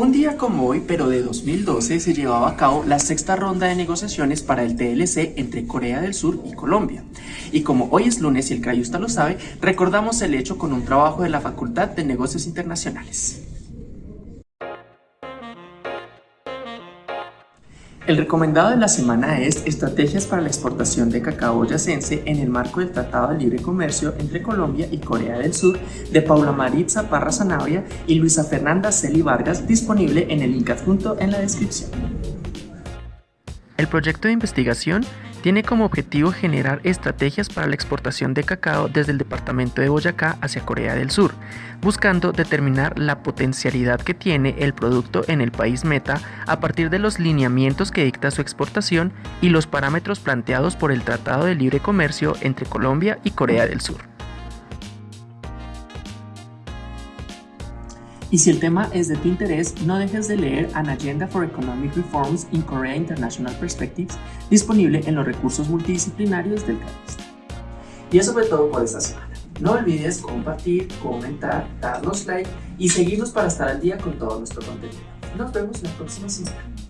Un día como hoy, pero de 2012, se llevaba a cabo la sexta ronda de negociaciones para el TLC entre Corea del Sur y Colombia. Y como hoy es lunes y el Crayusta lo sabe, recordamos el hecho con un trabajo de la Facultad de Negocios Internacionales. El recomendado de la semana es Estrategias para la exportación de cacao boyacense en el marco del Tratado de Libre Comercio entre Colombia y Corea del Sur de Paula Maritza Parra Zanabria y Luisa Fernanda Celi Vargas, disponible en el link adjunto en la descripción. El proyecto de investigación tiene como objetivo generar estrategias para la exportación de cacao desde el departamento de Boyacá hacia Corea del Sur, buscando determinar la potencialidad que tiene el producto en el país meta a partir de los lineamientos que dicta su exportación y los parámetros planteados por el Tratado de Libre Comercio entre Colombia y Corea del Sur. Y si el tema es de tu interés, no dejes de leer An Agenda for Economic Reforms in Korea International Perspectives, disponible en los recursos multidisciplinarios del CAPES. Y eso fue todo por esta semana. No olvides compartir, comentar, darnos like y seguirnos para estar al día con todo nuestro contenido. Nos vemos en la próxima semana.